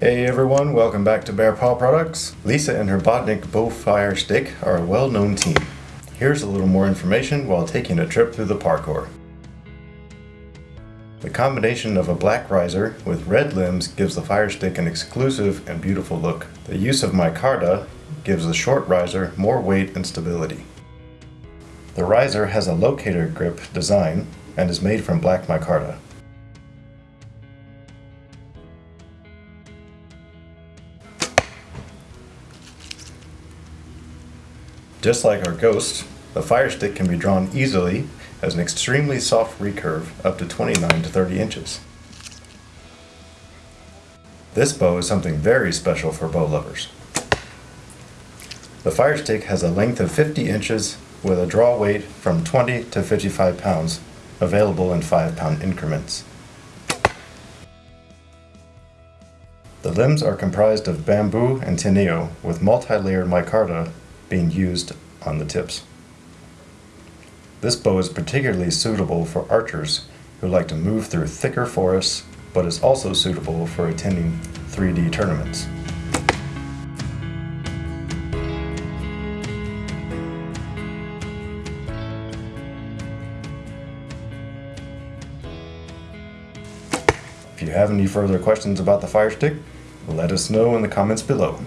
Hey everyone, welcome back to Bearpaw Products. Lisa and her Bodnik Bowfire Stick are a well-known team. Here's a little more information while taking a trip through the parkour. The combination of a black riser with red limbs gives the Fire Stick an exclusive and beautiful look. The use of micarta gives the short riser more weight and stability. The riser has a locator grip design and is made from black micarta. Just like our Ghost, the Fire Stick can be drawn easily as an extremely soft recurve up to 29 to 30 inches. This bow is something very special for bow lovers. The Fire Stick has a length of 50 inches with a draw weight from 20 to 55 pounds, available in 5 pound increments. The limbs are comprised of bamboo and teneo with multi-layered micarta being used on the tips. This bow is particularly suitable for archers who like to move through thicker forests, but is also suitable for attending 3D tournaments. If you have any further questions about the Fire Stick, let us know in the comments below.